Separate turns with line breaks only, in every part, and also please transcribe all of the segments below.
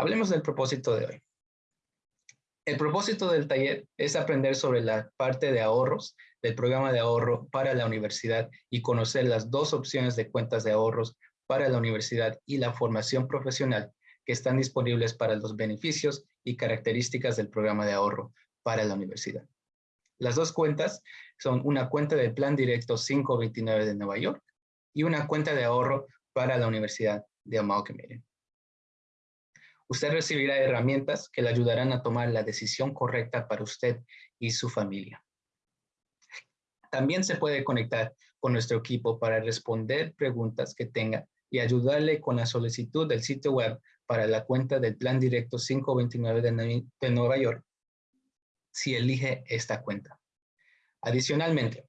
Hablemos del propósito de hoy. El propósito del taller es aprender sobre la parte de ahorros del programa de ahorro para la universidad y conocer las dos opciones de cuentas de ahorros para la universidad y la formación profesional que están disponibles para los beneficios y características del programa de ahorro para la universidad. Las dos cuentas son una cuenta del Plan Directo 529 de Nueva York y una cuenta de ahorro para la Universidad de Amalgamated. Usted recibirá herramientas que le ayudarán a tomar la decisión correcta para usted y su familia. También se puede conectar con nuestro equipo para responder preguntas que tenga y ayudarle con la solicitud del sitio web para la cuenta del Plan Directo 529 de, Nueva York si elige esta cuenta. Adicionalmente,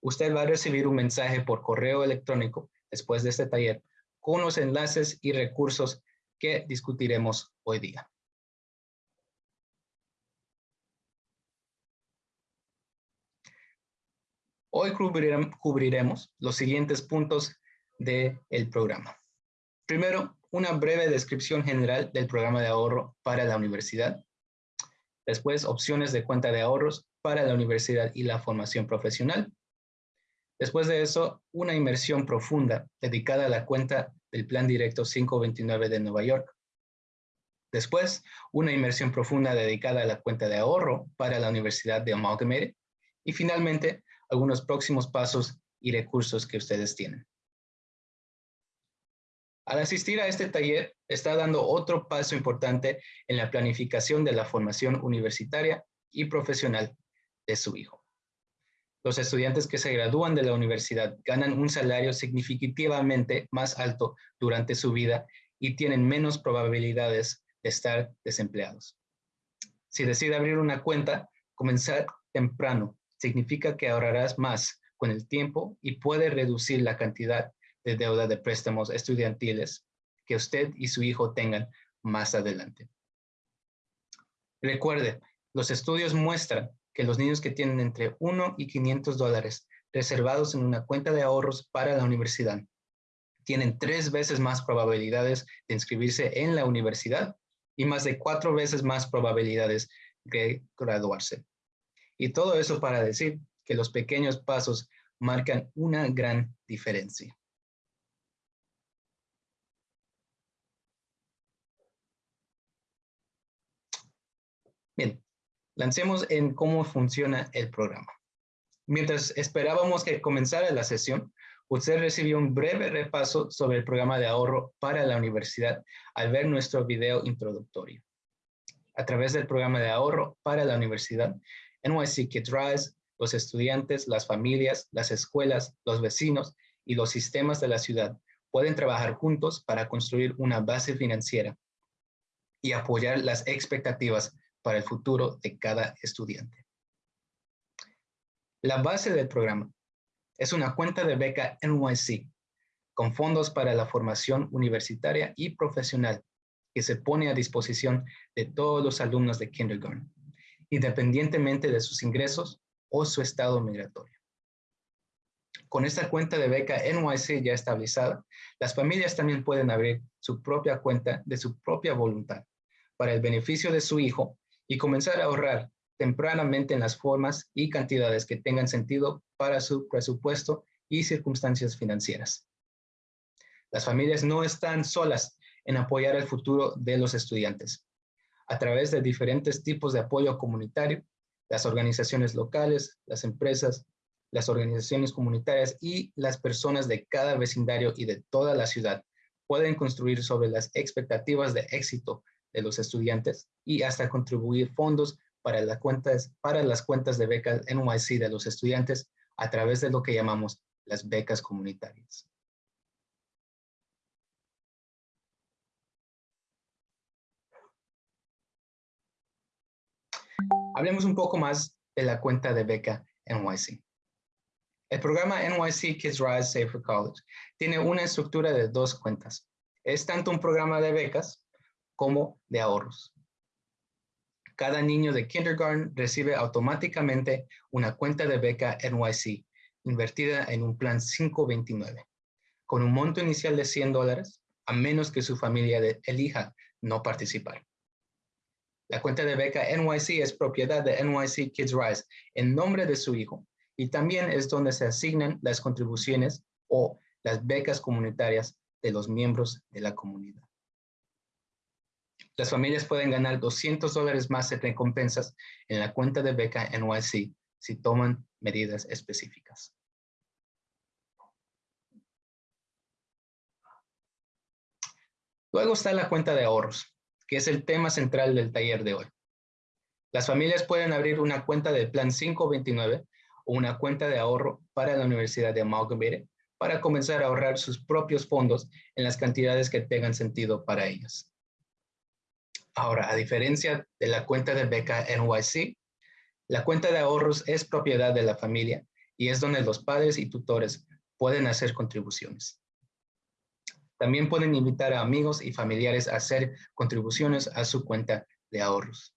usted va a recibir un mensaje por correo electrónico después de este taller con los enlaces y recursos que discutiremos hoy día. Hoy cubriremos los siguientes puntos del programa. Primero, una breve descripción general del programa de ahorro para la universidad. Después, opciones de cuenta de ahorros para la universidad y la formación profesional. Después de eso, una inmersión profunda dedicada a la cuenta del Plan Directo 529 de Nueva York. Después, una inmersión profunda dedicada a la cuenta de ahorro para la Universidad de Amalgamated. Y finalmente, algunos próximos pasos y recursos que ustedes tienen. Al asistir a este taller, está dando otro paso importante en la planificación de la formación universitaria y profesional de su hijo. Los estudiantes que se gradúan de la universidad ganan un salario significativamente más alto durante su vida y tienen menos probabilidades de estar desempleados. Si decide abrir una cuenta, comenzar temprano significa que ahorrarás más con el tiempo y puede reducir la cantidad de deuda de préstamos estudiantiles que usted y su hijo tengan más adelante. Recuerde, los estudios muestran que los niños que tienen entre 1 y 500 dólares reservados en una cuenta de ahorros para la universidad tienen tres veces más probabilidades de inscribirse en la universidad y más de cuatro veces más probabilidades de graduarse. Y todo eso para decir que los pequeños pasos marcan una gran diferencia. Bien, lancemos en cómo funciona el programa. Mientras esperábamos que comenzara la sesión, usted recibió un breve repaso sobre el programa de ahorro para la universidad al ver nuestro video introductorio. A través del programa de ahorro para la universidad, NYC Kids Rise, los estudiantes, las familias, las escuelas, los vecinos y los sistemas de la ciudad pueden trabajar juntos para construir una base financiera y apoyar las expectativas para el futuro de cada estudiante. La base del programa es una cuenta de beca NYC con fondos para la formación universitaria y profesional que se pone a disposición de todos los alumnos de kindergarten independientemente de sus ingresos o su estado migratorio. Con esta cuenta de beca NYC ya estabilizada, las familias también pueden abrir su propia cuenta de su propia voluntad para el beneficio de su hijo y comenzar a ahorrar tempranamente en las formas y cantidades que tengan sentido para su presupuesto y circunstancias financieras. Las familias no están solas en apoyar el futuro de los estudiantes a través de diferentes tipos de apoyo comunitario, las organizaciones locales, las empresas, las organizaciones comunitarias y las personas de cada vecindario y de toda la ciudad pueden construir sobre las expectativas de éxito de los estudiantes y hasta contribuir fondos para, las cuentas, para las cuentas de becas NYC de los estudiantes a través de lo que llamamos las becas comunitarias. Hablemos un poco más de la cuenta de beca NYC. El programa NYC Kids Rise Safer College tiene una estructura de dos cuentas. Es tanto un programa de becas como de ahorros. Cada niño de kindergarten recibe automáticamente una cuenta de beca NYC invertida en un plan 529, con un monto inicial de 100 dólares, a menos que su familia elija no participar. La cuenta de beca NYC es propiedad de NYC Kids Rise en nombre de su hijo y también es donde se asignan las contribuciones o las becas comunitarias de los miembros de la comunidad. Las familias pueden ganar 200 dólares más en recompensas en la cuenta de beca NYC si toman medidas específicas. Luego está la cuenta de ahorros, que es el tema central del taller de hoy. Las familias pueden abrir una cuenta del Plan 529 o una cuenta de ahorro para la Universidad de Amalgamated para comenzar a ahorrar sus propios fondos en las cantidades que tengan sentido para ellas. Ahora, a diferencia de la cuenta de beca NYC, la cuenta de ahorros es propiedad de la familia y es donde los padres y tutores pueden hacer contribuciones. También pueden invitar a amigos y familiares a hacer contribuciones a su cuenta de ahorros.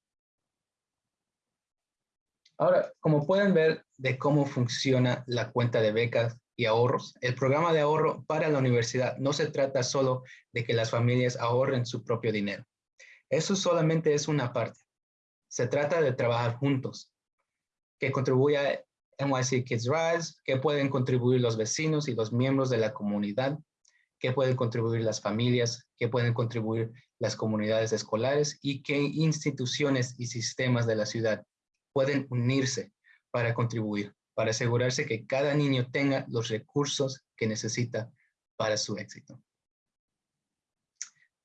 Ahora, como pueden ver de cómo funciona la cuenta de becas y ahorros, el programa de ahorro para la universidad no se trata solo de que las familias ahorren su propio dinero. Eso solamente es una parte. Se trata de trabajar juntos, que contribuya NYC Kids Rise, que pueden contribuir los vecinos y los miembros de la comunidad, qué pueden contribuir las familias, qué pueden contribuir las comunidades escolares y qué instituciones y sistemas de la ciudad pueden unirse para contribuir, para asegurarse que cada niño tenga los recursos que necesita para su éxito.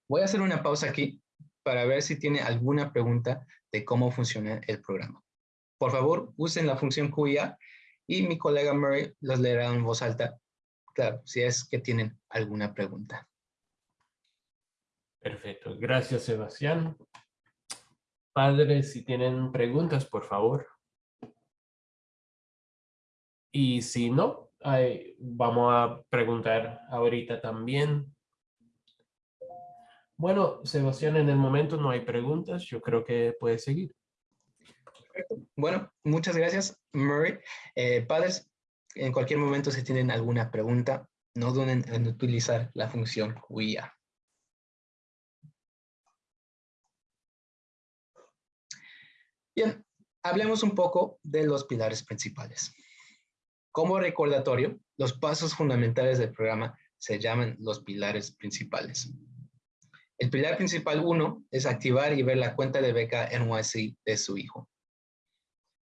Voy a hacer una pausa aquí para ver si tiene alguna pregunta de cómo funciona el programa. Por favor, usen la función QIA y mi colega Murray los leerá en voz alta claro, si es que tienen alguna pregunta.
Perfecto, gracias Sebastián. Padres, si tienen preguntas, por favor. Y si no, vamos a preguntar ahorita también. Bueno, Sebastián, en el momento no hay preguntas. Yo creo que puede seguir.
Perfecto. Bueno, muchas gracias, Murray. Eh, padres, en cualquier momento si tienen alguna pregunta, no duden en utilizar la función WIA. Bien, hablemos un poco de los pilares principales. Como recordatorio, los pasos fundamentales del programa se llaman los pilares principales. El pilar principal 1 es activar y ver la cuenta de beca NYC de su hijo.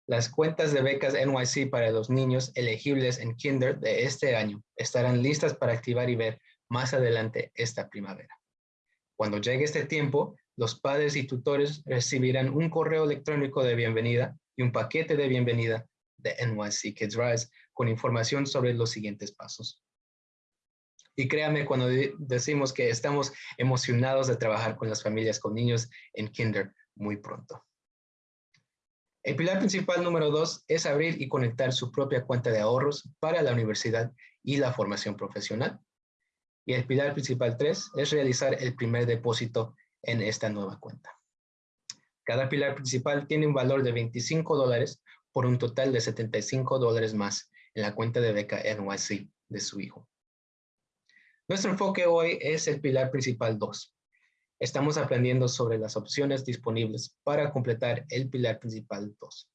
Las cuentas de becas NYC para los niños elegibles en Kinder de este año estarán listas para activar y ver más adelante esta primavera. Cuando llegue este tiempo, los padres y tutores recibirán un correo electrónico de bienvenida y un paquete de bienvenida de NYC Kids Rise con información sobre los siguientes pasos. Y créame cuando decimos que estamos emocionados de trabajar con las familias con niños en Kinder muy pronto. El pilar principal número dos es abrir y conectar su propia cuenta de ahorros para la universidad y la formación profesional. Y el pilar principal tres es realizar el primer depósito en esta nueva cuenta. Cada pilar principal tiene un valor de 25 dólares por un total de 75 dólares más en la cuenta de beca NYC de su hijo. Nuestro enfoque hoy es el pilar principal 2, estamos aprendiendo sobre las opciones disponibles para completar el pilar principal 2.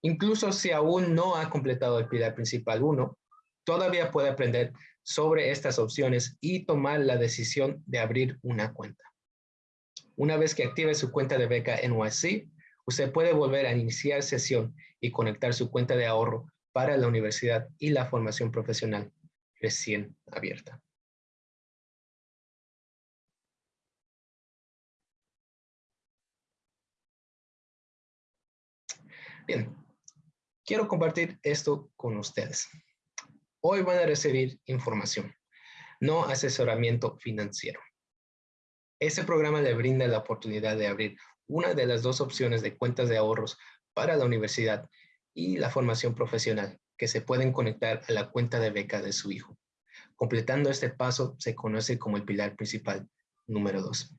Incluso si aún no ha completado el pilar principal 1, todavía puede aprender sobre estas opciones y tomar la decisión de abrir una cuenta. Una vez que active su cuenta de beca NYC, usted puede volver a iniciar sesión y conectar su cuenta de ahorro para la universidad y la formación profesional recién abierta. Bien, quiero compartir esto con ustedes. Hoy van a recibir información, no asesoramiento financiero. Este programa le brinda la oportunidad de abrir una de las dos opciones de cuentas de ahorros para la universidad y la formación profesional que se pueden conectar a la cuenta de beca de su hijo. Completando este paso se conoce como el pilar principal número dos.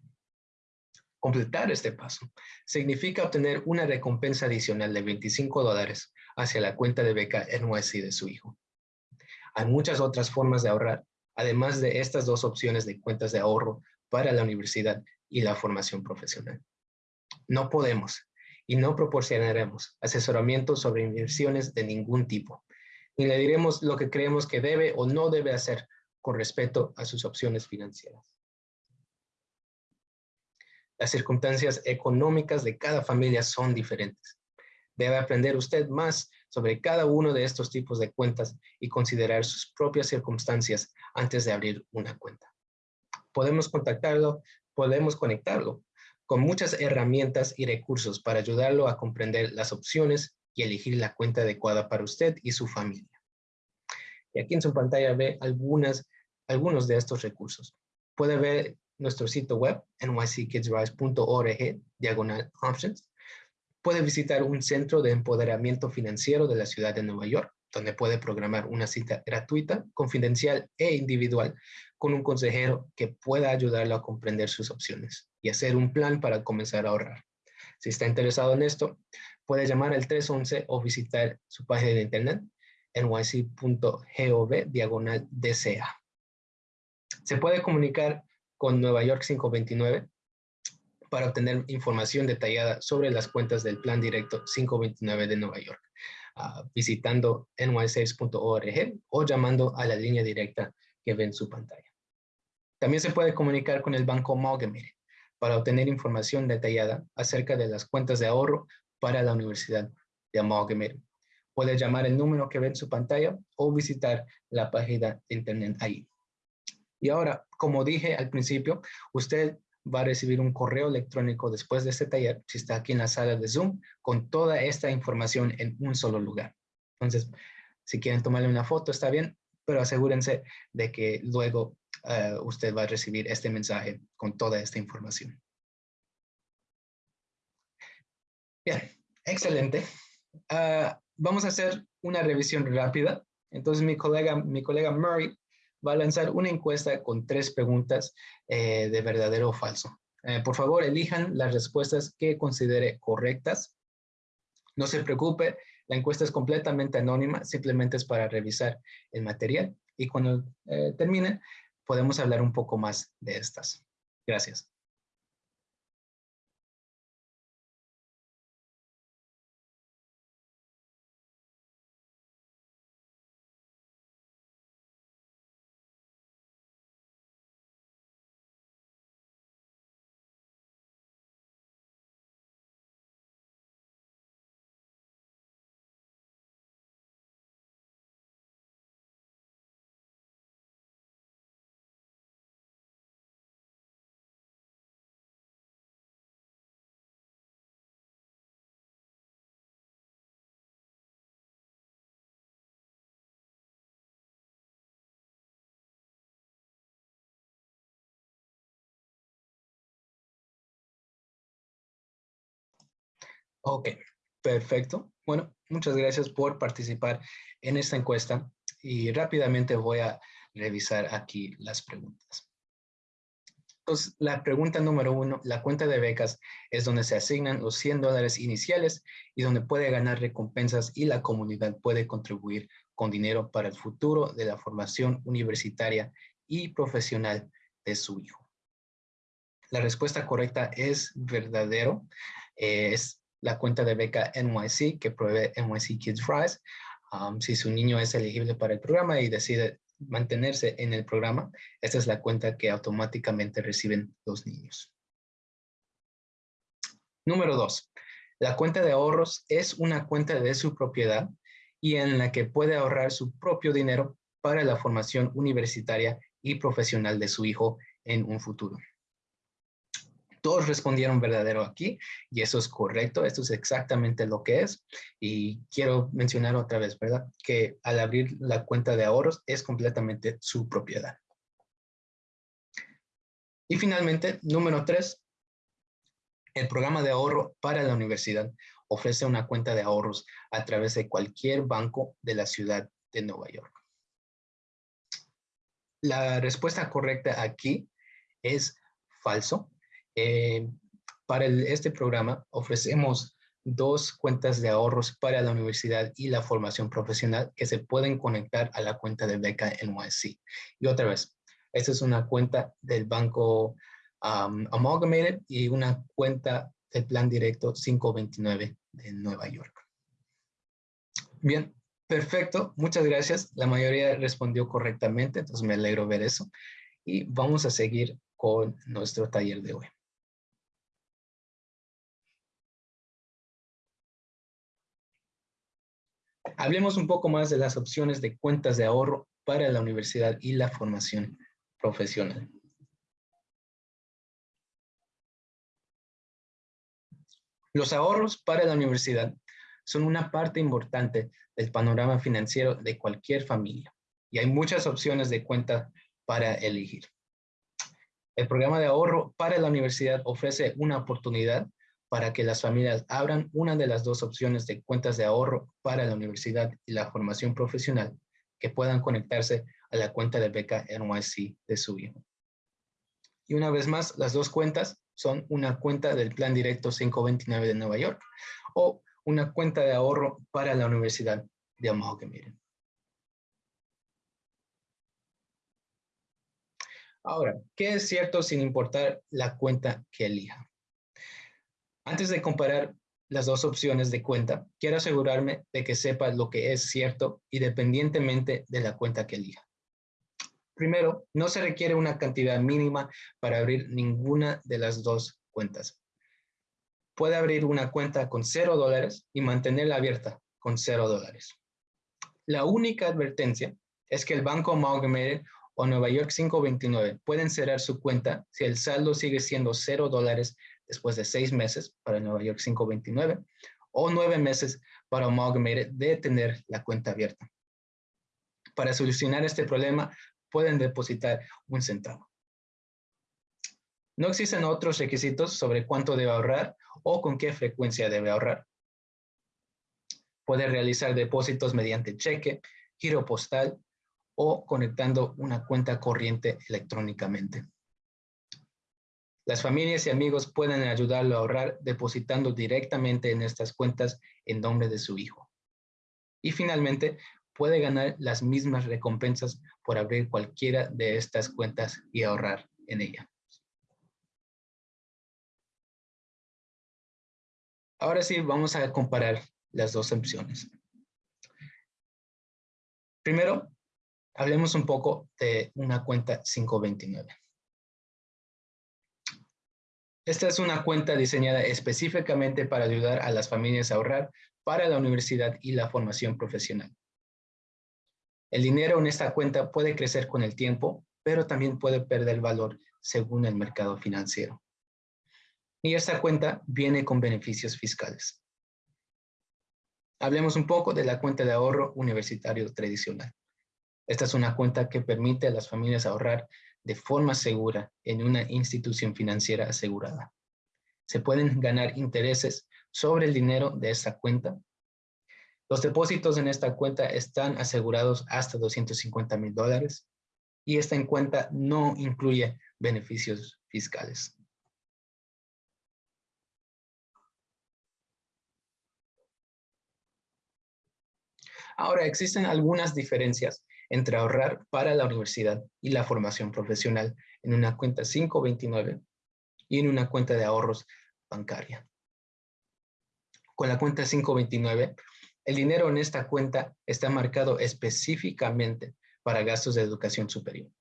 Completar este paso significa obtener una recompensa adicional de 25 dólares hacia la cuenta de beca NYC de su hijo. Hay muchas otras formas de ahorrar, además de estas dos opciones de cuentas de ahorro para la universidad y la formación profesional. No podemos y no proporcionaremos asesoramiento sobre inversiones de ningún tipo, ni le diremos lo que creemos que debe o no debe hacer con respecto a sus opciones financieras. Las circunstancias económicas de cada familia son diferentes. Debe aprender usted más sobre cada uno de estos tipos de cuentas y considerar sus propias circunstancias antes de abrir una cuenta. Podemos contactarlo, podemos conectarlo con muchas herramientas y recursos para ayudarlo a comprender las opciones y elegir la cuenta adecuada para usted y su familia. Y aquí en su pantalla ve algunas, algunos de estos recursos. Puede ver nuestro sitio web, nyckidsrise.org, diagonal options. Puede visitar un centro de empoderamiento financiero de la ciudad de Nueva York, donde puede programar una cita gratuita, confidencial e individual con un consejero que pueda ayudarlo a comprender sus opciones y hacer un plan para comenzar a ahorrar. Si está interesado en esto, puede llamar al 311 o visitar su página de internet nyc.gov diagonal DCA. Se puede comunicar con Nueva York 529 para obtener información detallada sobre las cuentas del Plan Directo 529 de Nueva York, uh, visitando nysaves.org o llamando a la línea directa que ven en su pantalla. También se puede comunicar con el Banco Amalgamated para obtener información detallada acerca de las cuentas de ahorro para la Universidad de Amalgamated. Puede llamar el número que ve en su pantalla o visitar la página de internet ahí. Y ahora, como dije al principio, usted va a recibir un correo electrónico después de este taller, si está aquí en la sala de Zoom, con toda esta información en un solo lugar. Entonces, si quieren tomarle una foto, está bien, pero asegúrense de que luego eh, usted va a recibir este mensaje con toda esta información. Bien, excelente. Ah, vamos a hacer una revisión rápida. Entonces, mi colega, mi colega Murray va a lanzar una encuesta con tres preguntas eh, de verdadero o falso. Eh, por favor, elijan las respuestas que considere correctas. No se preocupe, la encuesta es completamente anónima, simplemente es para revisar el material y cuando eh, termine podemos hablar un poco más de estas. Gracias. Ok, perfecto. Bueno, muchas gracias por participar en esta encuesta y rápidamente voy a revisar aquí las preguntas. Entonces, la pregunta número uno, la cuenta de becas es donde se asignan los 100 dólares iniciales y donde puede ganar recompensas y la comunidad puede contribuir con dinero para el futuro de la formación universitaria y profesional de su hijo. La respuesta correcta es verdadero. es la cuenta de beca NYC que provee NYC Kids Rise. Um, si su niño es elegible para el programa y decide mantenerse en el programa, esta es la cuenta que automáticamente reciben los niños. Número dos, la cuenta de ahorros es una cuenta de su propiedad y en la que puede ahorrar su propio dinero para la formación universitaria y profesional de su hijo en un futuro. Todos respondieron verdadero aquí y eso es correcto, esto es exactamente lo que es. Y quiero mencionar otra vez, ¿verdad? Que al abrir la cuenta de ahorros es completamente su propiedad. Y finalmente, número tres, el programa de ahorro para la universidad ofrece una cuenta de ahorros a través de cualquier banco de la ciudad de Nueva York. La respuesta correcta aquí es falso. Eh, para este programa ofrecemos dos cuentas de ahorros para la universidad y la formación profesional que se pueden conectar a la cuenta de beca NYC. Y otra vez, esta es una cuenta del Banco um, Amalgamated y una cuenta del plan directo 529 de Nueva York. Bien, perfecto. Muchas gracias. La mayoría respondió correctamente, entonces me alegro ver eso. Y vamos a seguir con nuestro taller de hoy. Hablemos un poco más de las opciones de cuentas de ahorro para la universidad y la formación profesional. Los ahorros para la universidad son una parte importante del panorama financiero de cualquier familia y hay muchas opciones de cuenta para elegir. El programa de ahorro para la universidad ofrece una oportunidad para que las familias abran una de las dos opciones de cuentas de ahorro para la universidad y la formación profesional que puedan conectarse a la cuenta de beca NYC de su hijo. Y una vez más, las dos cuentas son una cuenta del Plan Directo 529 de Nueva York o una cuenta de ahorro para la Universidad de Amalgamated. Ahora, ¿qué es cierto sin importar la cuenta que elija? Antes de comparar las dos opciones de cuenta, quiero asegurarme de que sepa lo que es cierto independientemente de la cuenta que elija. Primero, no se requiere una cantidad mínima para abrir ninguna de las dos cuentas. Puede abrir una cuenta con cero dólares y mantenerla abierta con cero dólares. La única advertencia es que el Banco Amalgamated o Nueva York 529 pueden cerrar su cuenta si el saldo sigue siendo cero dólares después de seis meses para Nueva York 529 o nueve meses para Amalgamated de tener la cuenta abierta. Para solucionar este problema, pueden depositar un centavo. No existen otros requisitos sobre cuánto debe ahorrar o con qué frecuencia debe ahorrar. Puede realizar depósitos mediante cheque, giro postal o conectando una cuenta corriente electrónicamente. Las familias y amigos pueden ayudarlo a ahorrar depositando directamente en estas cuentas en nombre de su hijo. Y finalmente, puede ganar las mismas recompensas por abrir cualquiera de estas cuentas y ahorrar en ella. Ahora sí, vamos a comparar las dos opciones. Primero, hablemos un poco de una cuenta 529. Esta es una cuenta diseñada específicamente para ayudar a las familias a ahorrar para la universidad y la formación profesional. El dinero en esta cuenta puede crecer con el tiempo, pero también puede perder valor según el mercado financiero. Y esta cuenta viene con beneficios fiscales. Hablemos un poco de la cuenta de ahorro universitario tradicional. Esta es una cuenta que permite a las familias ahorrar de forma segura en una institución financiera asegurada. Se pueden ganar intereses sobre el dinero de esta cuenta los depósitos en esta cuenta están asegurados hasta 250 mil dólares y esta cuenta no incluye beneficios fiscales. Ahora, existen algunas diferencias entre ahorrar para la universidad y la formación profesional en una cuenta 529 y en una cuenta de ahorros bancaria. Con la cuenta 529, el dinero en esta cuenta está marcado específicamente para gastos de educación superior.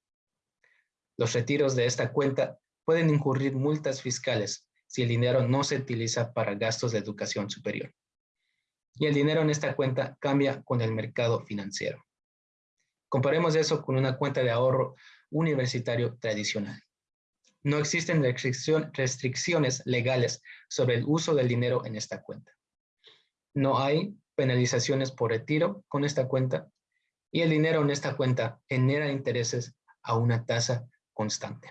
Los retiros de esta cuenta pueden incurrir multas fiscales si el dinero no se utiliza para gastos de educación superior. Y el dinero en esta cuenta cambia con el mercado financiero. Comparemos eso con una cuenta de ahorro universitario tradicional. No existen restricciones legales sobre el uso del dinero en esta cuenta. No hay penalizaciones por retiro con esta cuenta y el dinero en esta cuenta genera intereses a una tasa constante.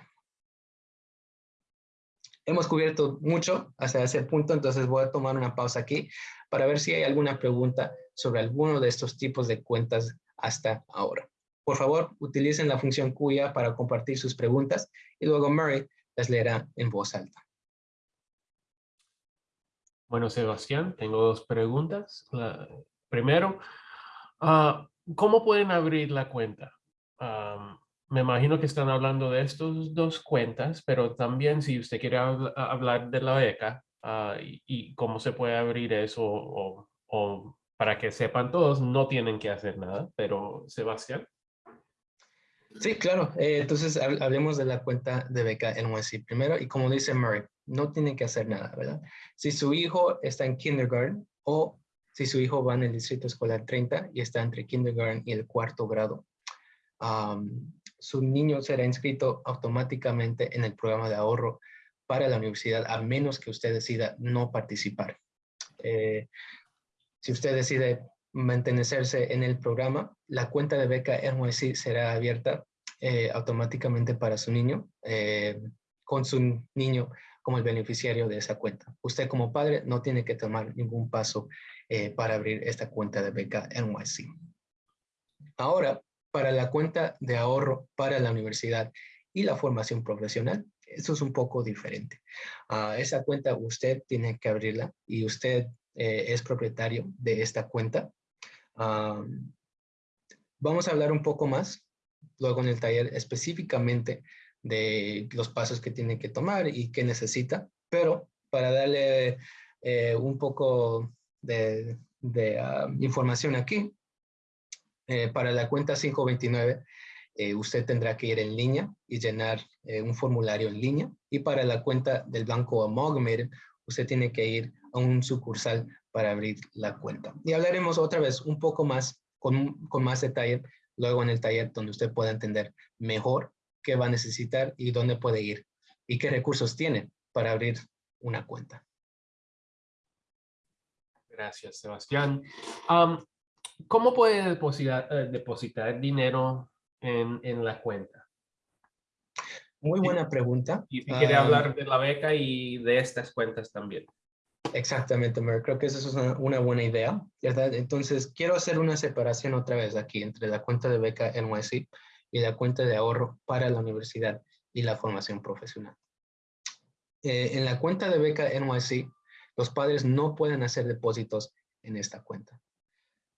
Hemos cubierto mucho hasta ese punto, entonces voy a tomar una pausa aquí para ver si hay alguna pregunta sobre alguno de estos tipos de cuentas hasta ahora. Por favor, utilicen la función cuya para compartir sus preguntas y luego Murray las leerá en voz alta.
Bueno, Sebastián, tengo dos preguntas. primero, ah, ¿cómo pueden abrir la cuenta? me imagino que están hablando de estas dos cuentas, pero también si usted quiere hablar de la beca ah, y, cómo se puede abrir eso o, para que sepan todos, no tienen que hacer nada, pero Sebastián.
Sí, claro. Eh, entonces hablemos de la cuenta de beca NYC primero y como dice Murray, no tienen que hacer nada, ¿verdad? Si su hijo está en kindergarten o si su hijo va en el distrito escolar 30 y está entre kindergarten y el cuarto grado, su niño será inscrito automáticamente en el programa de ahorro para la universidad, a menos que usted decida no participar. Eh, si usted decide mantenerse en el programa, la cuenta de beca NYC será abierta eh, automáticamente para su niño, eh, con su niño como el beneficiario de esa cuenta. Usted como padre no tiene que tomar ningún paso para abrir esta cuenta de beca NYC. Ahora, para la cuenta de ahorro para la universidad y la formación profesional, eso es un poco diferente. Uh, esa cuenta usted tiene que abrirla y usted eh, es propietario de esta cuenta. vamos a hablar un poco más luego en el taller específicamente de los pasos que tiene que tomar y qué necesita, pero para darle eh, un poco de, información aquí, eh, para la cuenta 529, eh, usted tendrá que ir en línea y llenar un formulario en línea. Y para la cuenta del banco Amalgamated, usted tiene que ir a un sucursal para abrir la cuenta. Y hablaremos otra vez un poco más, con, con más detalle, luego en el taller donde usted pueda entender mejor qué va a necesitar y dónde puede ir y qué recursos tiene para abrir una cuenta.
Gracias, Sebastián. ¿Cómo puede depositar, eh, depositar dinero en, en, la cuenta?
Muy buena pregunta.
Y si quiere hablar de la beca y de estas cuentas también.
Exactamente, Mer. Creo que eso es una, una, buena idea, ¿verdad? Entonces, quiero hacer una separación otra vez aquí entre la cuenta de beca NYC y la cuenta de ahorro para la universidad y la formación profesional. Eh, en la cuenta de beca NYC, los padres no pueden hacer depósitos en esta cuenta.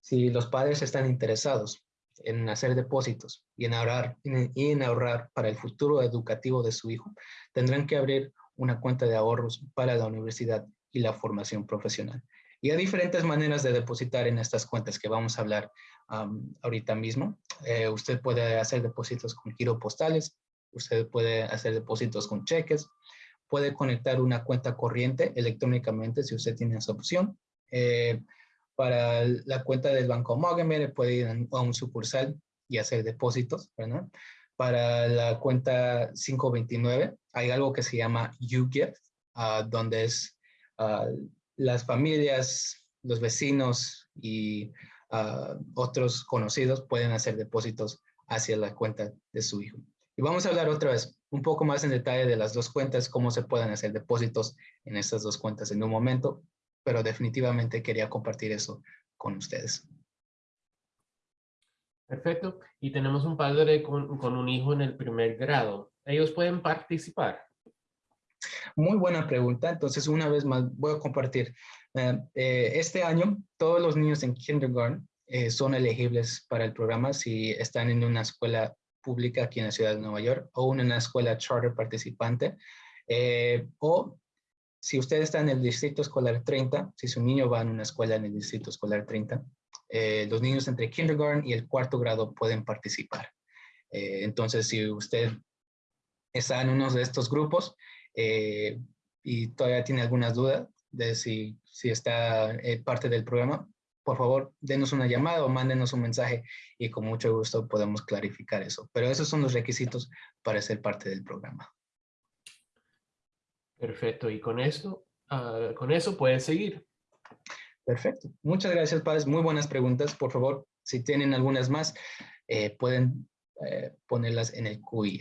Si los padres están interesados en hacer depósitos y en ahorrar, y en ahorrar para el futuro educativo de su hijo, tendrán que abrir una cuenta de ahorros para la universidad y la formación profesional. Y hay diferentes maneras de depositar en estas cuentas que vamos a hablar ahorita mismo. Eh, usted puede hacer depósitos con giro postales, usted puede hacer depósitos con cheques, puede conectar una cuenta corriente electrónicamente si usted tiene esa opción. Eh, para la cuenta del Banco Mogamer puede ir a un sucursal y hacer depósitos, ¿verdad? Para la cuenta 529 hay algo que se llama YouGift, uh, donde es las familias, los vecinos y otros conocidos pueden hacer depósitos hacia la cuenta de su hijo. Y vamos a hablar otra vez un poco más en detalle de las dos cuentas, cómo se pueden hacer depósitos en estas dos cuentas en un momento, pero definitivamente quería compartir eso con ustedes.
Perfecto. Y tenemos un padre con un hijo en el primer grado. ¿Ellos pueden participar?
Muy buena pregunta. Entonces, una vez más, voy a compartir. Eh, eh, este año, todos los niños en kindergarten eh, son elegibles para el programa si están en una escuela pública aquí en la ciudad de Nueva York o en una escuela charter participante o si usted está en el distrito escolar 30, si su niño va en una escuela en el distrito escolar 30, eh, los niños entre kindergarten y el cuarto grado pueden participar. Entonces, si usted está en uno de estos grupos eh, y todavía tiene algunas dudas de si, si está parte del programa, por favor, denos una llamada o mándenos un mensaje y con mucho gusto podemos clarificar eso. Pero esos son los requisitos para ser parte del programa.
Perfecto. Y con esto, uh, con eso puedes seguir.
Perfecto. Muchas gracias, padres. Muy buenas preguntas. Por favor, si tienen algunas más, eh, pueden eh, ponerlas en el QI.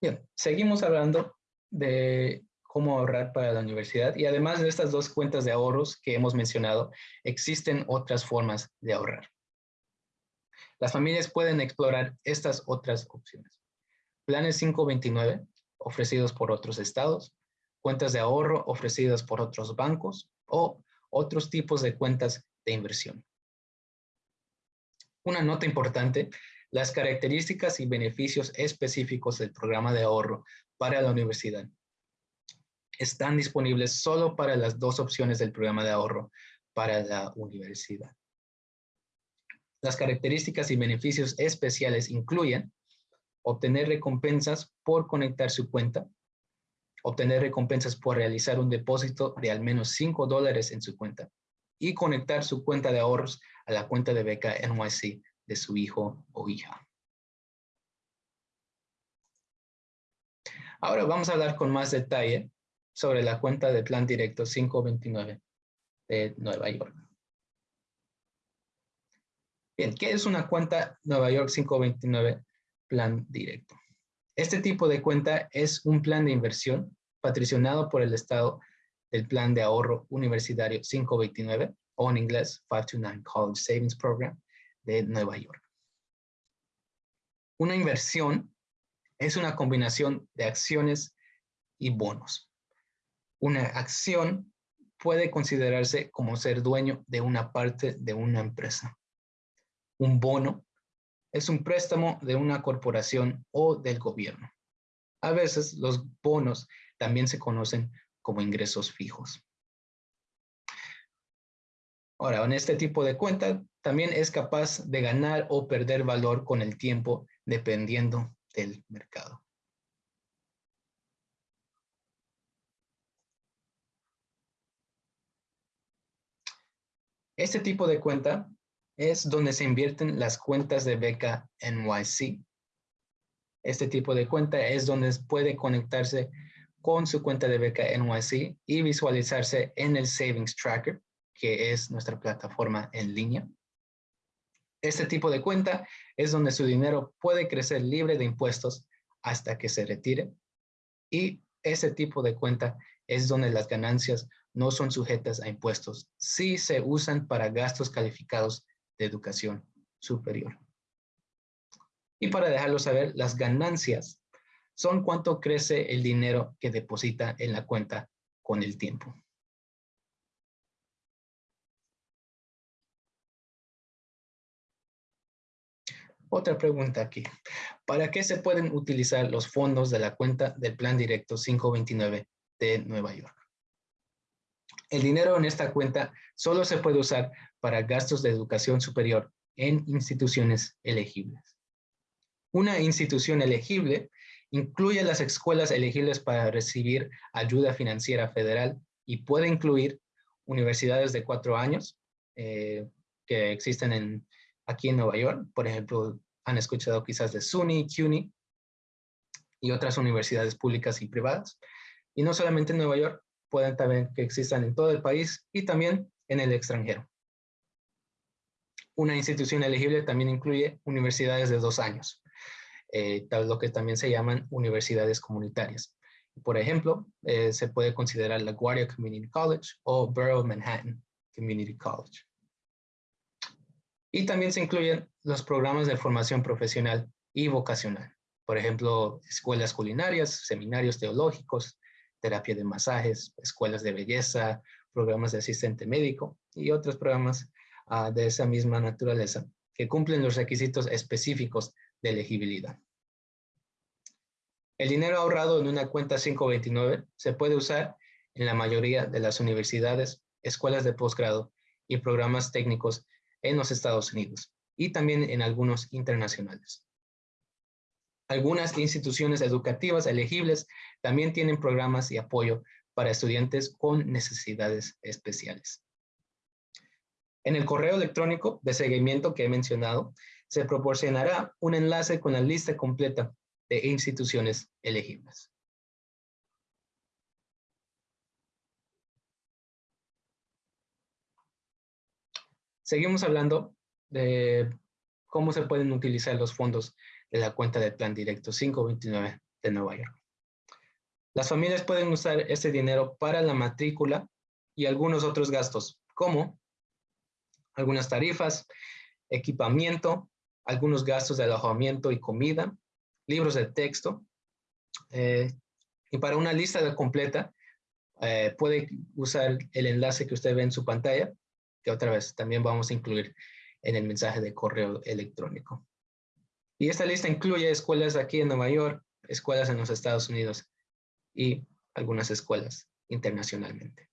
Bien, seguimos hablando de cómo ahorrar para la universidad y además de estas dos cuentas de ahorros que hemos mencionado, existen otras formas de ahorrar. Las familias pueden explorar estas otras opciones. Planes 529 ofrecidos por otros estados, cuentas de ahorro ofrecidas por otros bancos o otros tipos de cuentas de inversión. Una nota importante, las características y beneficios específicos del programa de ahorro para la universidad están disponibles solo para las dos opciones del programa de ahorro para la universidad. Las características y beneficios especiales incluyen obtener recompensas por conectar su cuenta, obtener recompensas por realizar un depósito de al menos 5 dólares en su cuenta y conectar su cuenta de ahorros a la cuenta de beca NYC de su hijo o hija. Ahora vamos a hablar con más detalle sobre la cuenta de plan directo 529 de Nueva York. Bien, ¿qué es una cuenta Nueva York 529 plan directo? Este tipo de cuenta es un plan de inversión patrocinado por el Estado del Plan de Ahorro Universitario 529, o en inglés 529 College Savings Program de Nueva York. Una inversión es una combinación de acciones y bonos. Una acción puede considerarse como ser dueño de una parte de una empresa. Un bono es un préstamo de una corporación o del gobierno. A veces los bonos también se conocen como ingresos fijos. Ahora, en este tipo de cuenta también es capaz de ganar o perder valor con el tiempo dependiendo del mercado. Este tipo de cuenta es donde se invierten las cuentas de beca NYC. Este tipo de cuenta es donde puede conectarse con su cuenta de beca NYC y visualizarse en el Savings Tracker, que es nuestra plataforma en línea. Este tipo de cuenta es donde su dinero puede crecer libre de impuestos hasta que se retire. Y ese tipo de cuenta es donde las ganancias no son sujetas a impuestos si se usan para gastos calificados de educación superior. Y para dejarlo saber, las ganancias son cuánto crece el dinero que deposita en la cuenta con el tiempo. Otra pregunta aquí. ¿Para qué se pueden utilizar los fondos de la cuenta del Plan Directo 529 de Nueva York? El dinero en esta cuenta solo se puede usar para gastos de educación superior en instituciones elegibles. Una institución elegible incluye las escuelas elegibles para recibir ayuda financiera federal y puede incluir universidades de cuatro años eh, que existen en, aquí en Nueva York. Por ejemplo, han escuchado quizás de SUNY, CUNY y otras universidades públicas y privadas. Y no solamente en Nueva York, pueden también que existan en todo el país y también en el extranjero. Una institución elegible también incluye universidades de dos años, eh, tal lo que también se llaman universidades comunitarias. Por ejemplo, eh, se puede considerar la Guardia Community College o Borough Manhattan Community College. Y también se incluyen los programas de formación profesional y vocacional. Por ejemplo, escuelas culinarias, seminarios teológicos, terapia de masajes, escuelas de belleza, programas de asistente médico y otros programas ah, de esa misma naturaleza que cumplen los requisitos específicos de elegibilidad. El dinero ahorrado en una cuenta 529 se puede usar en la mayoría de las universidades, escuelas de posgrado y programas técnicos en los Estados Unidos y también en algunos internacionales. Algunas instituciones educativas elegibles también tienen programas y apoyo para estudiantes con necesidades especiales. En el correo electrónico de seguimiento que he mencionado, se proporcionará un enlace con la lista completa de instituciones elegibles. Seguimos hablando de cómo se pueden utilizar los fondos de la cuenta de Plan Directo 529 de Nueva York. Las familias pueden usar este dinero para la matrícula y algunos otros gastos, como algunas tarifas, equipamiento, algunos gastos de alojamiento y comida, libros de texto. Eh, y para una lista completa, eh, puede usar el enlace que usted ve en su pantalla, que otra vez también vamos a incluir en el mensaje de correo electrónico. Y esta lista incluye escuelas aquí en Nueva York, escuelas en los Estados Unidos y algunas escuelas internacionalmente.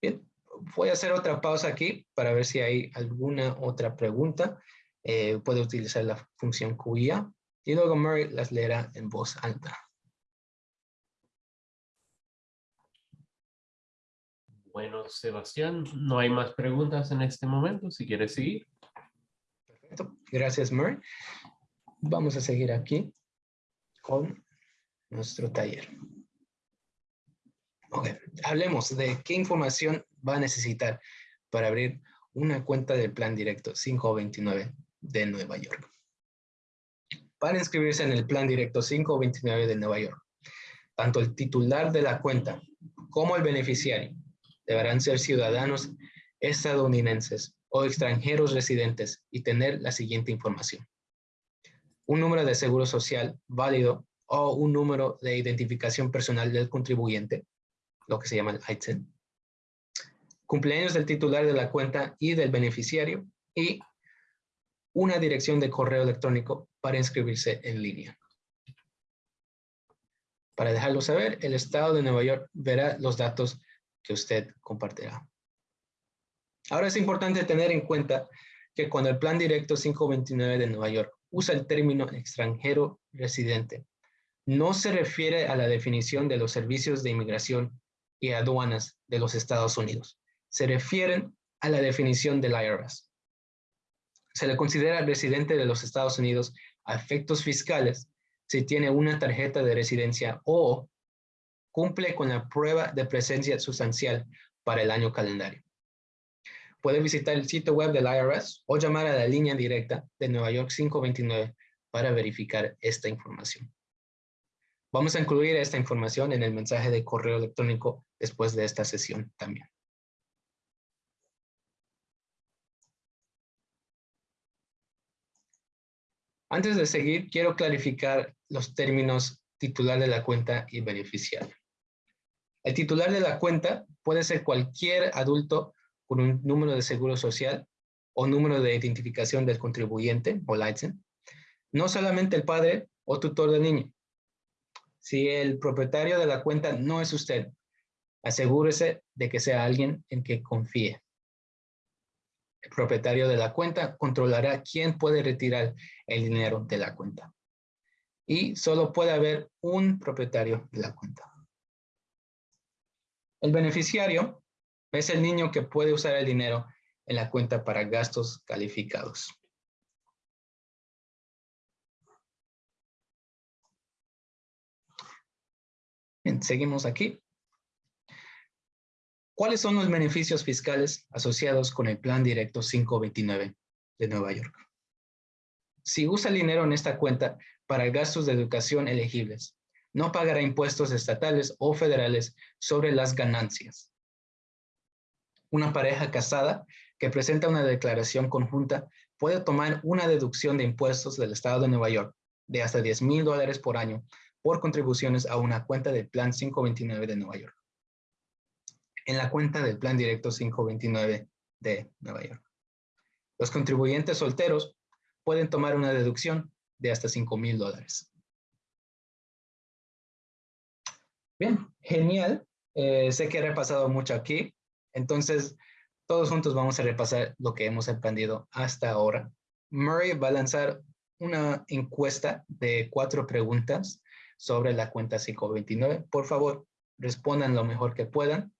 Bien, voy a hacer otra pausa aquí para ver si hay alguna otra pregunta. Eh, puede utilizar la función QIA y luego Murray las leerá en voz alta.
Bueno, Sebastián, no hay más preguntas en este momento, si quieres seguir.
Perfecto, gracias Murray. Vamos a seguir aquí con nuestro taller. Ok, hablemos de qué información va a necesitar para abrir una cuenta del Plan Directo 529 de Nueva York. Para inscribirse en el Plan Directo 529 de Nueva York, tanto el titular de la cuenta como el beneficiario deberán ser ciudadanos estadounidenses o extranjeros residentes y tener la siguiente información. Un número de seguro social válido o un número de identificación personal del contribuyente, lo que se llama el ITIN, cumpleaños del titular de la cuenta y del beneficiario y una dirección de correo electrónico para inscribirse en línea. Para dejarlo saber, el Estado de Nueva York verá los datos que usted compartirá. Ahora es importante tener en cuenta que cuando el Plan Directo 529 de Nueva York usa el término extranjero residente, no se refiere a la definición de los servicios de inmigración y aduanas de los Estados Unidos. Se refieren a la definición del IRS. Se le considera residente de los Estados Unidos a efectos fiscales si tiene una tarjeta de residencia o cumple con la prueba de presencia sustancial para el año calendario. Puede visitar el sitio web del IRS o llamar a la línea directa de Nueva York 529 para verificar esta información. Vamos a incluir esta información en el mensaje de correo electrónico después de esta sesión también. Antes de seguir, quiero clarificar los términos titular de la cuenta y beneficiario. El titular de la cuenta puede ser cualquier adulto con un número de seguro social o número de identificación del contribuyente o license, no solamente el padre o tutor del niño. Si el propietario de la cuenta no es usted, asegúrese de que sea alguien en que confíe. El propietario de la cuenta controlará quién puede retirar el dinero de la cuenta. Y solo puede haber un propietario de la cuenta. El beneficiario es el niño que puede usar el dinero en la cuenta para gastos calificados. Bien, seguimos aquí. ¿Cuáles son los beneficios fiscales asociados con el Plan Directo 529 de Nueva York? Si usa el dinero en esta cuenta para gastos de educación elegibles, no pagará impuestos estatales o federales sobre las ganancias. Una pareja casada que presenta una declaración conjunta puede tomar una deducción de impuestos del Estado de Nueva York de hasta 10 mil dólares por año por contribuciones a una cuenta del Plan 529 de Nueva York. En la cuenta del Plan Directo 529 de Nueva York. Los contribuyentes solteros pueden tomar una deducción de hasta 5 mil dólares. Bien, genial. Eh, sé que he repasado mucho aquí. Entonces, todos juntos vamos a repasar lo que hemos aprendido hasta ahora. Murray va a lanzar una encuesta de cuatro preguntas sobre la cuenta 529. Por favor, respondan lo mejor que puedan.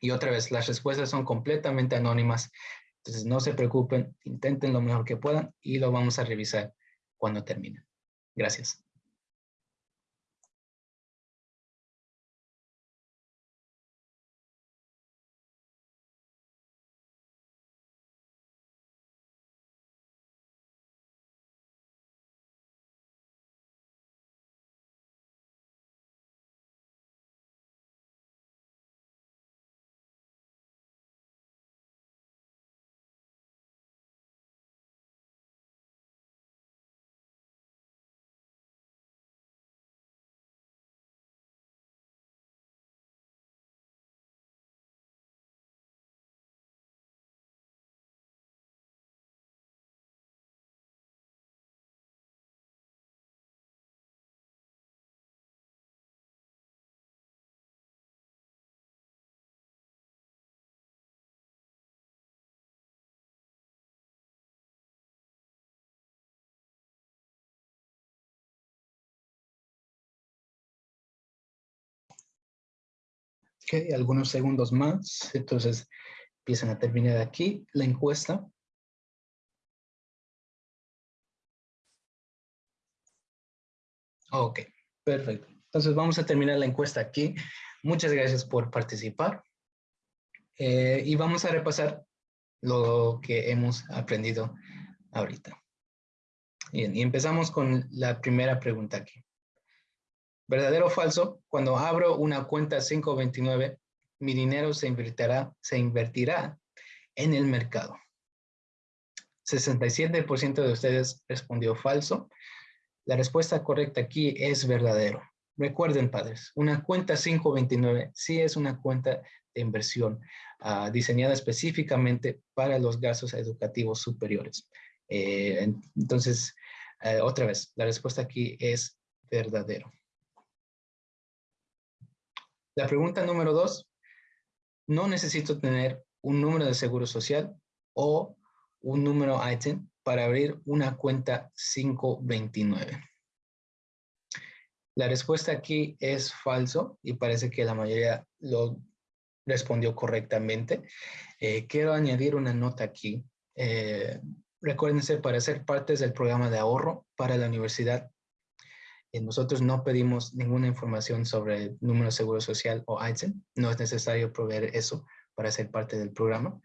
Y otra vez, las respuestas son completamente anónimas. Entonces, no se preocupen, intenten lo mejor que puedan y lo vamos a revisar cuando termine. Gracias. Ok, algunos segundos más. Entonces, empiezan a terminar aquí la encuesta. Ok, perfecto. Entonces vamos a terminar la encuesta aquí. Muchas gracias por participar. Eh, y vamos a repasar lo que hemos aprendido ahorita. Bien, y empezamos con la primera pregunta aquí. ¿Verdadero o falso? Cuando abro una cuenta 529, mi dinero se invertirá, se en el mercado. 67% de ustedes respondió falso. La respuesta correcta aquí es verdadero. Recuerden, padres, una cuenta 529 sí es una cuenta de inversión ah, diseñada específicamente para los gastos educativos superiores. Eh, entonces, eh, otra vez, la respuesta aquí es verdadero. La pregunta número dos, no necesito tener un número de seguro social o un número ITIN para abrir una cuenta 529. La respuesta aquí es falso y parece que la mayoría lo respondió correctamente. Eh, quiero añadir una nota aquí. Eh, recuérdense, para ser partes del programa de ahorro para la universidad, nosotros no pedimos ninguna información sobre el número de seguro social o ITIN. No es necesario proveer eso para ser parte del programa.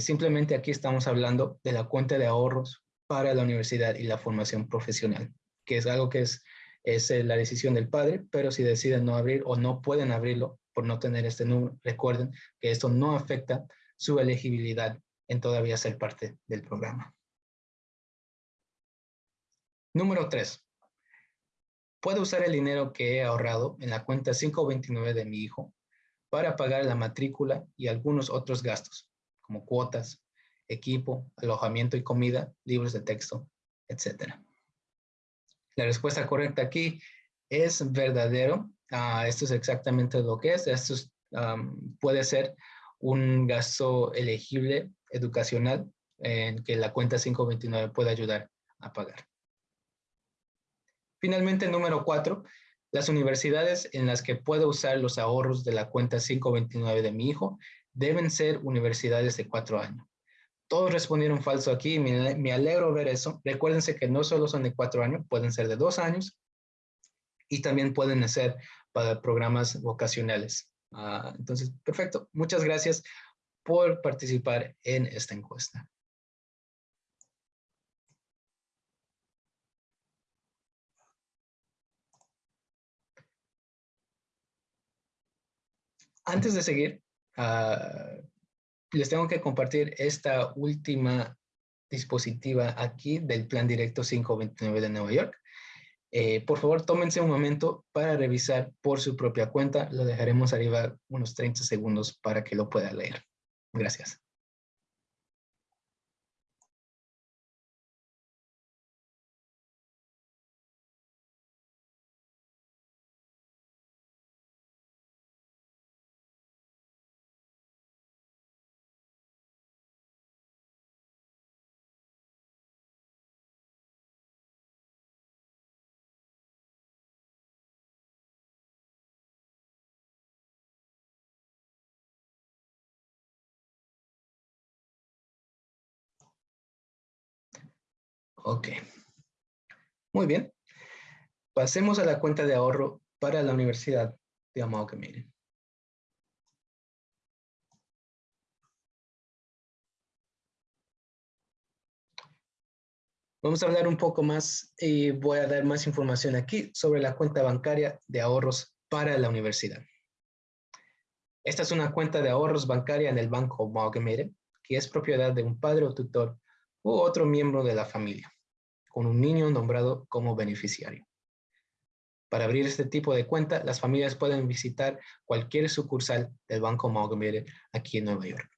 simplemente aquí estamos hablando de la cuenta de ahorros para la universidad y la formación profesional, que es algo que es es eh, la decisión del padre, pero si deciden no abrir o no pueden abrirlo por no tener este número, recuerden que esto no afecta su elegibilidad en todavía ser parte del programa. Número 3. Puedo usar el dinero que he ahorrado en la cuenta 529 de mi hijo para pagar la matrícula y algunos otros gastos, como cuotas, equipo, alojamiento y comida, libros de texto, etcétera. La respuesta correcta aquí es verdadero. Ah, esto es exactamente lo que es. Esto puede ser un gasto elegible educacional en que la cuenta 529 puede ayudar a pagar. Finalmente, número cuatro, las universidades en las que puedo usar los ahorros de la cuenta 529 de mi hijo deben ser universidades de cuatro años. Todos respondieron falso aquí, me, alegro ver eso. Recuérdense que no solo son de cuatro años, pueden ser de dos años y también pueden ser para programas vocacionales. Ah, entonces, perfecto. Muchas gracias por participar en esta encuesta. Antes de seguir, uh, les tengo que compartir esta última dispositiva aquí del Plan Directo 529 de Nueva York. Eh, por favor, tómense un momento para revisar por su propia cuenta. Lo dejaremos arriba unos 30 segundos para que lo pueda leer. Gracias. Ok. Muy bien. Pasemos a la cuenta de ahorro para la Universidad de Amalgamated. Vamos a hablar un poco más y voy a dar más información aquí sobre la cuenta bancaria de ahorros para la universidad. Esta es una cuenta de ahorros bancaria en el Banco Amalgamated, que es propiedad de un padre o tutor u otro miembro de la familia, con un niño nombrado como beneficiario. Para abrir este tipo de cuenta, las familias pueden visitar cualquier sucursal del Banco Amalgamated aquí en Nueva York.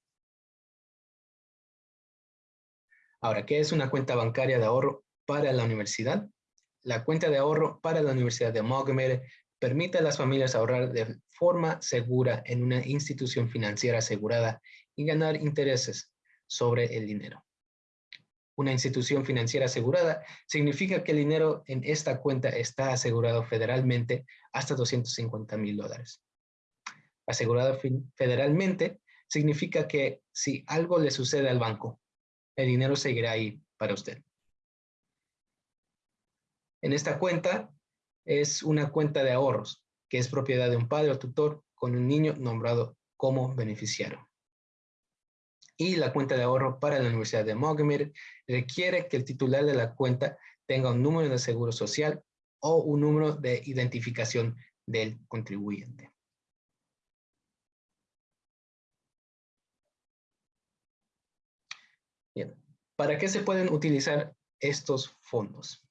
Ahora, ¿qué es una cuenta bancaria de ahorro para la universidad? La cuenta de ahorro para la Universidad de Amalgamated permite a las familias ahorrar de forma segura en una institución financiera asegurada y ganar intereses sobre el dinero una institución financiera asegurada, significa que el dinero en esta cuenta está asegurado federalmente hasta 250 mil dólares. asegurado federalmente, significa que si algo le sucede al banco, el dinero seguirá ahí para usted. En esta cuenta es una cuenta de ahorros, que es propiedad de un padre o tutor con un niño nombrado como beneficiario. Y la cuenta de ahorro para la Universidad de Montgomery requiere que el titular de la cuenta tenga un número de seguro social o un número de identificación del contribuyente. Bien, ¿para qué se pueden utilizar estos fondos?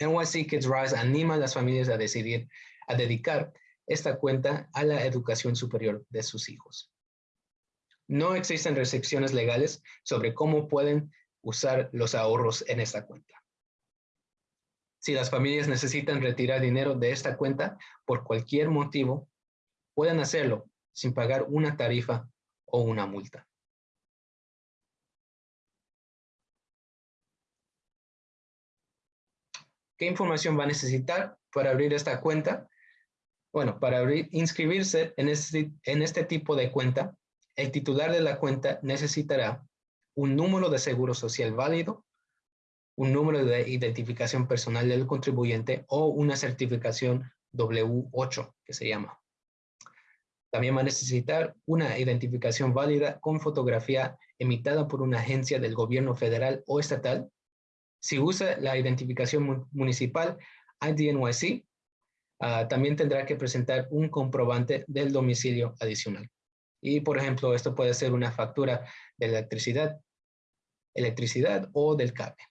NYC Kids Rise anima a las familias a decidir, a dedicar esta cuenta a la educación superior de sus hijos. No existen restricciones legales sobre cómo pueden usar los ahorros en esta cuenta. Si las familias necesitan retirar dinero de esta cuenta por cualquier motivo, pueden hacerlo sin pagar una tarifa o una multa. ¿Qué información va a necesitar para abrir esta cuenta? Bueno, para abrir, inscribirse en este, en este tipo de cuenta, el titular de la cuenta necesitará un número de seguro social válido, un número de identificación personal del contribuyente o una certificación W8, que se llama. También va a necesitar una identificación válida con fotografía emitida por una agencia del gobierno federal o estatal. Si usa la identificación municipal IDNYC, Ah, también tendrá que presentar un comprobante del domicilio adicional. Y, por ejemplo, esto puede ser una factura de electricidad, electricidad o del cable.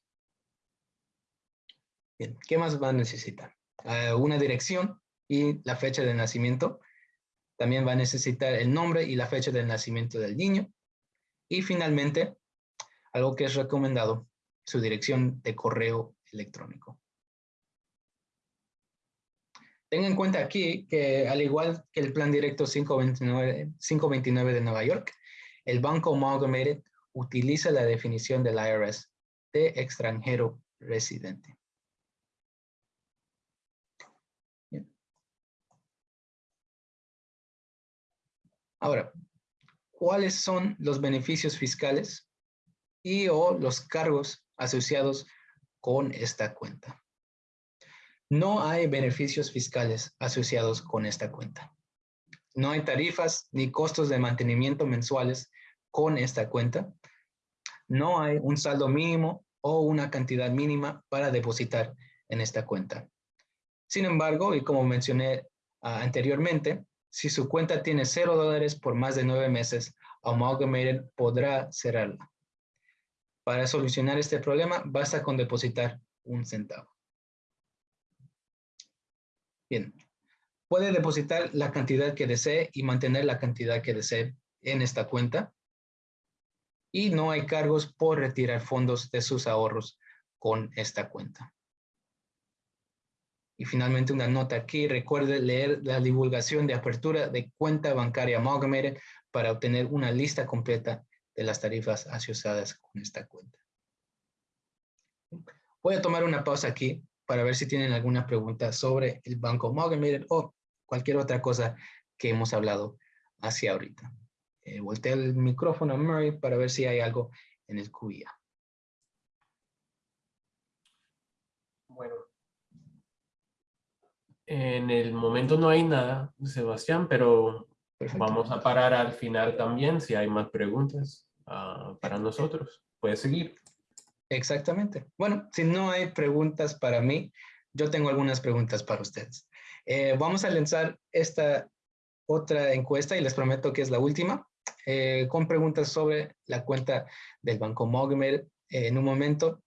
Bien, ¿qué más va a necesitar? Ah, una dirección y la fecha de nacimiento. También va a necesitar el nombre y la fecha de nacimiento del niño. Y finalmente, algo que es recomendado, su dirección de correo electrónico. Tenga en cuenta aquí que al igual que el plan directo 529, 529 de Nueva York, el Banco Amalgamated utiliza la definición del IRS de extranjero residente. Ahora, ¿cuáles son los beneficios fiscales y o los cargos asociados con esta cuenta? No hay beneficios fiscales asociados con esta cuenta. No hay tarifas ni costos de mantenimiento mensuales con esta cuenta. No hay un saldo mínimo o una cantidad mínima para depositar en esta cuenta. Sin embargo, y como mencioné ah, anteriormente, si su cuenta tiene cero dólares por más de nueve meses, Amalgamated podrá cerrarla. Para solucionar este problema, basta con depositar un centavo. Bien, puede depositar la cantidad que desee y mantener la cantidad que desee en esta cuenta. Y no hay cargos por retirar fondos de sus ahorros con esta cuenta. Y finalmente una nota aquí, recuerde leer la divulgación de apertura de cuenta bancaria Amalgamated para obtener una lista completa de las tarifas asociadas con esta cuenta. Voy a tomar una pausa aquí para ver si tienen alguna pregunta sobre el Banco Amalgamated o cualquier otra cosa que hemos hablado hacia ahorita. Eh, volteo el micrófono a Murray para ver si hay algo en el QIA.
Bueno, en el momento no hay nada, Sebastián, pero vamos a parar al final también si hay más preguntas ah, para nosotros. Puedes seguir.
Exactamente. Bueno, si no hay preguntas para mí, yo tengo algunas preguntas para ustedes. Eh, vamos a lanzar esta otra encuesta y les prometo que es la última, eh, con preguntas sobre la cuenta del Banco Mogmer. Eh, en un momento,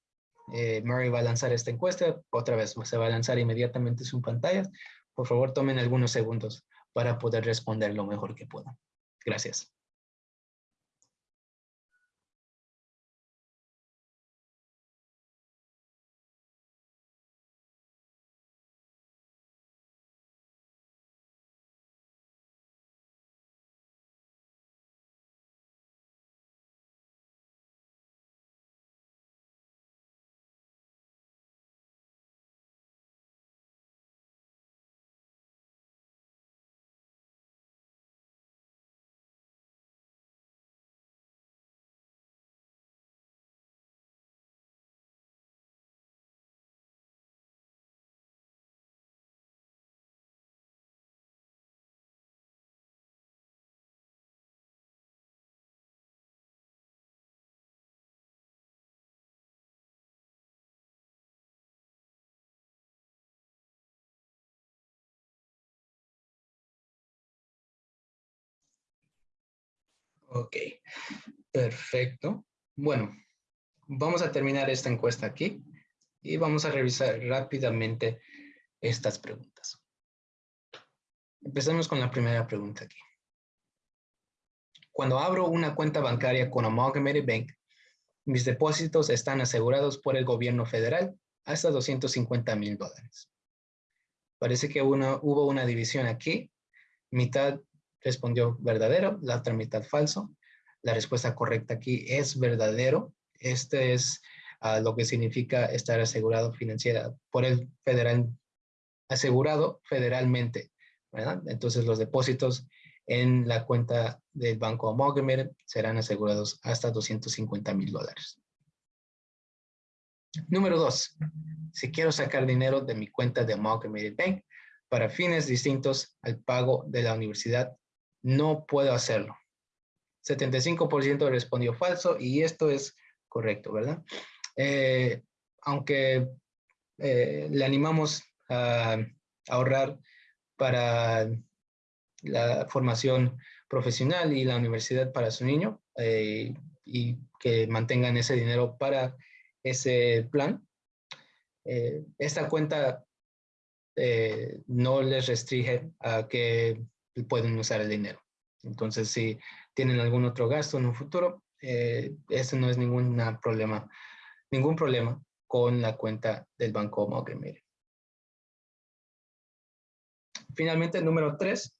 Murray va a lanzar esta encuesta, otra vez se va a lanzar inmediatamente su pantalla. Por favor, tomen algunos segundos para poder responder lo mejor que puedan. Gracias. Ok, perfecto. Bueno, vamos a terminar esta encuesta aquí y vamos a revisar rápidamente estas preguntas. Empecemos con la primera pregunta aquí. Cuando abro una cuenta bancaria con Amalgamated Bank, mis depósitos están asegurados por el gobierno federal hasta 250 mil dólares. Parece que hubo una división aquí. Mitad respondió verdadero, la otra mitad falso. La respuesta correcta aquí es verdadero. Este es ah, lo que significa estar asegurado financiera por el federal, asegurado federalmente. Entonces los depósitos en la cuenta del Banco Amalgamated serán asegurados hasta 250 mil dólares. Número dos, si quiero sacar dinero de mi cuenta de Amalgamated Bank para fines distintos al pago de la universidad, no puedo hacerlo. 75% respondió falso y esto es correcto, ¿verdad? Eh, aunque eh, le animamos a ahorrar para la formación profesional y la universidad para su niño eh, y que mantengan ese dinero para ese plan. Esta cuenta no les restringe a que pueden usar el dinero. Entonces, si tienen algún otro gasto en un futuro, eso no es ningún problema, ningún problema con la cuenta del Banco Morgan Finalmente, número tres,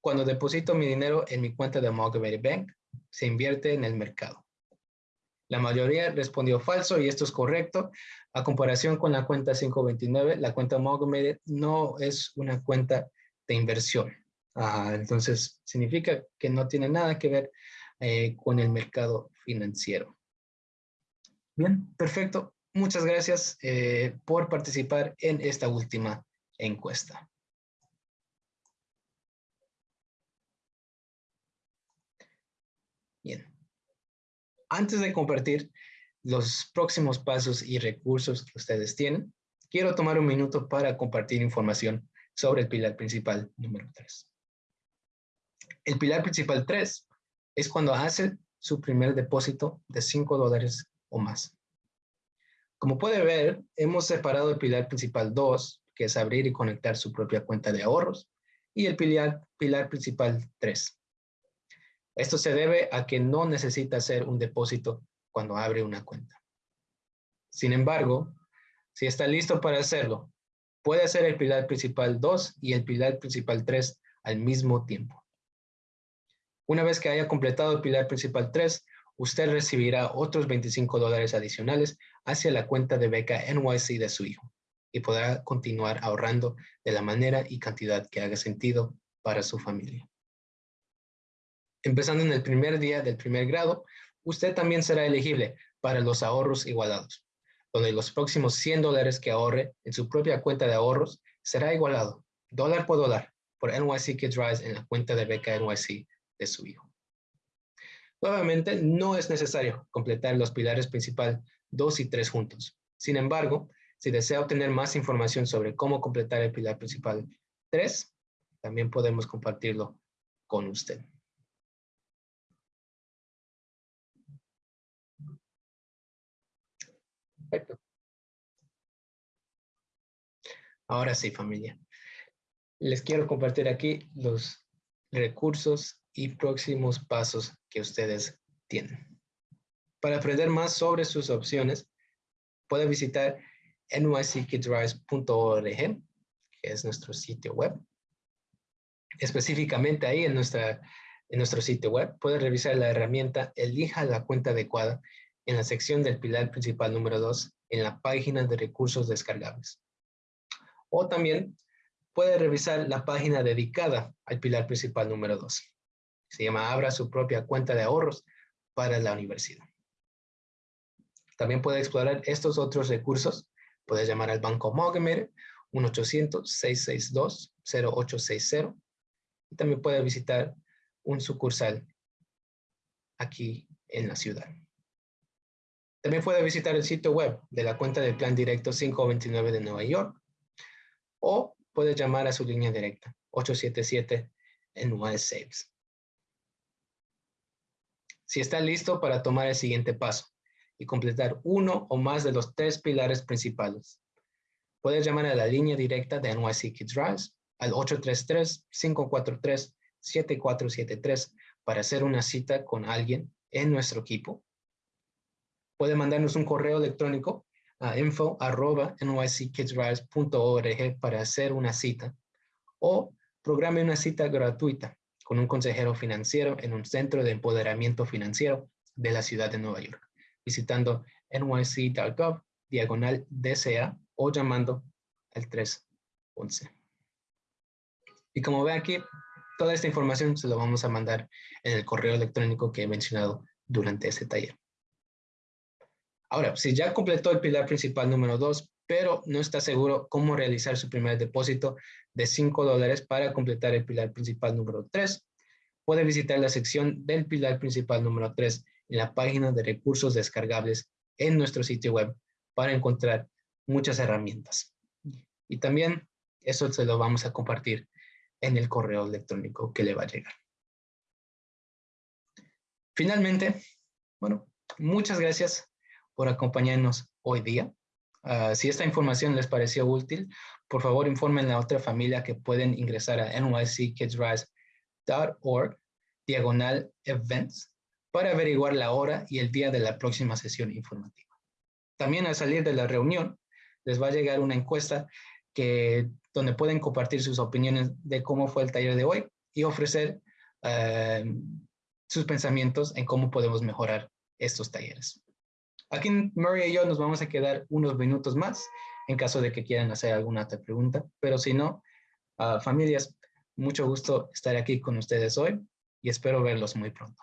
cuando deposito mi dinero en mi cuenta de Amalgamated Bank, se invierte en el mercado. La mayoría respondió falso y esto es correcto. A comparación con la cuenta 529, la cuenta Amalgamated no es una cuenta de inversión. Entonces, significa que no tiene nada que ver eh, con el mercado financiero. Bien, perfecto. Muchas gracias eh, por participar en esta última encuesta. Bien. Antes de compartir los próximos pasos y recursos que ustedes tienen, quiero tomar un minuto para compartir información sobre el pilar principal número 3. El pilar principal 3 es cuando hace su primer depósito de 5 dólares o más. Como puede ver, hemos separado el pilar principal 2, que es abrir y conectar su propia cuenta de ahorros, y el pilar, pilar principal 3, esto se debe a que no necesita hacer un depósito cuando abre una cuenta. Sin embargo, si está listo para hacerlo, puede hacer el pilar principal 2 y el pilar principal 3 al mismo tiempo. Una vez que haya completado el pilar principal 3, usted recibirá otros 25 dólares adicionales hacia la cuenta de beca NYC de su hijo y podrá continuar ahorrando de la manera y cantidad que haga sentido para su familia. Empezando en el primer día del primer grado, usted también será elegible para los ahorros igualados, donde los próximos 100 dólares que ahorre en su propia cuenta de ahorros será igualado, dólar por dólar, por NYC Kids Rise en la cuenta de beca NYC su hijo. Nuevamente, no es necesario completar los pilares principal 2 y 3 juntos. Sin embargo, si desea obtener más información sobre cómo completar el pilar principal 3, también podemos compartirlo con usted. Perfecto. Ahora sí, familia. Les quiero compartir aquí los recursos y próximos pasos que ustedes tienen. Para aprender más sobre sus opciones, puede visitar nyckidrise.org, que es nuestro sitio web. Específicamente ahí en, nuestra, en nuestro sitio web, puede revisar la herramienta Elija la cuenta adecuada en la sección del pilar principal número 2 en la página de recursos descargables. O también puede revisar la página dedicada al pilar principal número 2. Se llama Abra su propia cuenta de ahorros para la universidad. También puede explorar estos otros recursos. Puede llamar al Banco Mogemer 1-800-662-0860 y también puede visitar un sucursal aquí en la ciudad. También puede visitar el sitio web de la cuenta del Plan Directo 529 de Nueva York o puede llamar a su línea directa 877 en Saves. Si está listo para tomar el siguiente paso y completar uno o más de los tres pilares principales. Puedes llamar a la línea directa de NYC Kids Rise al 833-543-7473 para hacer una cita con alguien en nuestro equipo. Puede mandarnos un correo electrónico a info arroba nyckidsrise.org para hacer una cita o programe una cita gratuita con un consejero financiero en un centro de empoderamiento financiero de la ciudad de Nueva York, visitando nyc.gov diagonal DCA o llamando al 311. Y como ve aquí, toda esta información se lo vamos a mandar en el correo electrónico que he mencionado durante este taller. Ahora, si ya completó el pilar principal número 2, pero no está seguro cómo realizar su primer depósito de 5 dólares para completar el pilar principal número 3, puede visitar la sección del pilar principal número 3 en la página de recursos descargables en nuestro sitio web para encontrar muchas herramientas. Y también eso se lo vamos a compartir en el correo electrónico que le va a llegar. Finalmente, bueno, muchas gracias por acompañarnos hoy día. Ah, si esta información les pareció útil, por favor informen a otra familia que pueden ingresar a nyckidsrise.org diagonal events para averiguar la hora y el día de la próxima sesión informativa. También al salir de la reunión, les va a llegar una encuesta que, donde pueden compartir sus opiniones de cómo fue el taller de hoy y ofrecer ah, sus pensamientos en cómo podemos mejorar estos talleres. Aquí Murray y yo nos vamos a quedar unos minutos más en caso de que quieran hacer alguna otra pregunta, pero si no, uh, familias, mucho gusto estar aquí con ustedes hoy y espero verlos muy pronto.